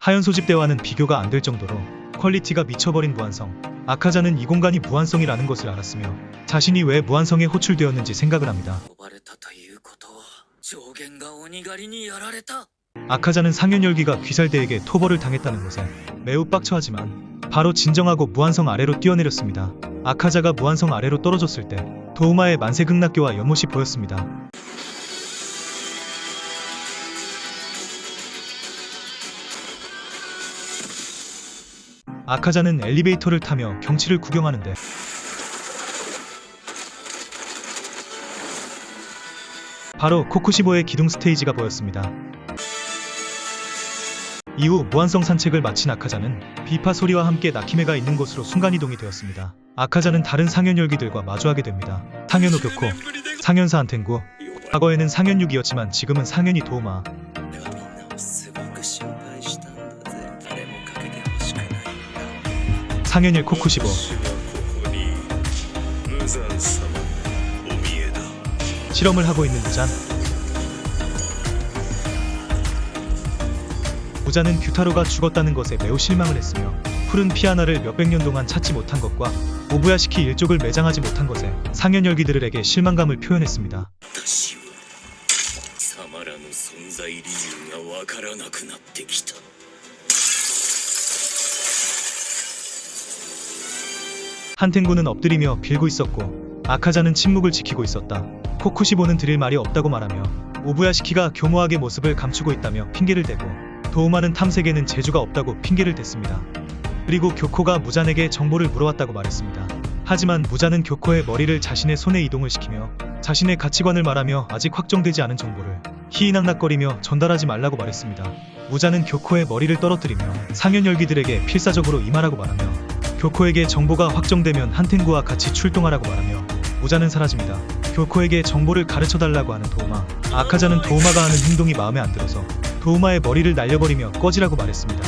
하현 소집 때와는 비교가 안 될 정도로 퀄리티가 미쳐버린 무한성 아카자는 이 공간이 무한성이라는 것을 알았으며 자신이 왜 무한성에 호출되었는지 생각을 합니다. 아카자는 상현열기가 귀살대에게 토벌을 당했다는 것에 매우 빡쳐하지만 바로 진정하고 무한성 아래로 뛰어내렸습니다. 아카자가 무한성 아래로 떨어졌을 때 도우마의 만세극락교와 연못이 보였습니다. 아카자는 엘리베이터를 타며 경치를 구경하는데 바로 코쿠시보의 기둥 스테이지가 보였습니다. 이후 무한성 산책을 마친 아카자는 비파 소리와 함께 나키메가 있는 곳으로 순간이동이 되었습니다. 아카자는 다른 상현열기들과 마주하게 됩니다. 상현호 교코, 상현사 안텐구, 과거에는 상현육이었지만 지금은 상현이 도우마, 상현일 코쿠시보. 실험을 하고 있는 우잔 우자는 규타로가 죽었다는 것에 매우 실망을 했으며 푸른 피아나를 몇백 년 동안 찾지 못한 것과 오부야시키 일족을 매장하지 못한 것에 상현열기들에게 실망감을 표현했습니다. 한텐구는 엎드리며 빌고 있었고 아카자는 침묵을 지키고 있었다. 코쿠시보는 드릴 말이 없다고 말하며 오부야시키가 교모하게 모습을 감추고 있다며 핑계를 대고 도우마는 탐색에는 재주가 없다고 핑계를 댔습니다. 그리고 교코가 무잔에게 정보를 물어왔다고 말했습니다. 하지만 무잔은 교코의 머리를 자신의 손에 이동을 시키며 자신의 가치관을 말하며 아직 확정되지 않은 정보를 희희낙낙거리며 전달하지 말라고 말했습니다. 무잔은 교코의 머리를 떨어뜨리며 상현 열기들에게 필사적으로 임하라고 말하며 교코에게 정보가 확정되면 한텐구와 같이 출동하라고 말하며 모자는 사라집니다. 교코에게 정보를 가르쳐달라고 하는 도우마 아카자는 도우마가 하는 행동이 마음에 안 들어서 도우마의 머리를 날려버리며 꺼지라고 말했습니다.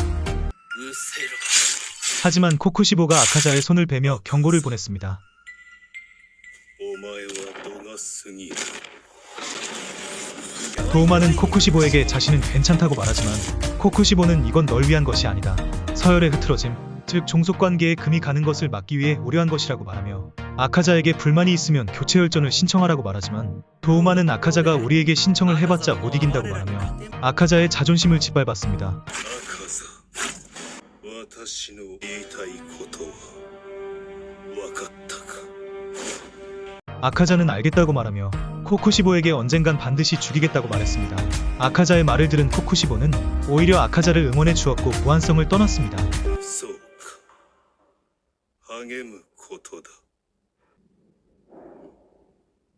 하지만 코쿠시보가 아카자의 손을 베며 경고를 보냈습니다. 도우마는 코쿠시보에게 자신은 괜찮다고 말하지만 코쿠시보는 이건 널 위한 것이 아니다. 서열에 흐트러짐, 즉 종속관계에 금이 가는 것을 막기 위해 우려한 것이라고 말하며 아카자에게 불만이 있으면 교체 혈전을 신청하라고 말하지만 도우마는 아카자가 우리에게 신청을 해봤자 못 이긴다고 말하며 아카자의 자존심을 짓밟았습니다. 아카자는 알겠다고 말하며 코쿠시보에게 언젠간 반드시 죽이겠다고 말했습니다. 아카자의 말을 들은 코쿠시보는 오히려 아카자를 응원해 주었고 무한성을 떠났습니다. そうか励むことだ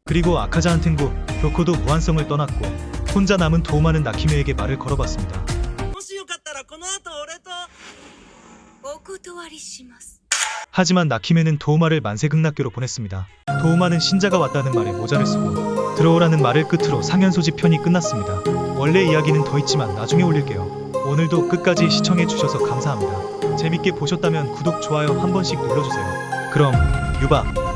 그리고 아카자한텐구, 교코도 무한성을 떠났고 혼자 남은 도우마는 나키메에게 말을 걸어봤습니다. もしよかったらこの後俺とお断りします。 하지만 나키메는 도우마를 만세극락교로 보냈습니다. 도우마는 신자가 왔다는 말에 모자를 쓰고 들어오라는 말을 끝으로 상현소집 편이 끝났습니다. 원래 이야기는 더 있지만 나중에 올릴게요. 오늘도 끝까지 시청해주셔서 감사합니다. 재밌게 보셨다면 구독, 좋아요 한 번씩 눌러주세요. 그럼 유바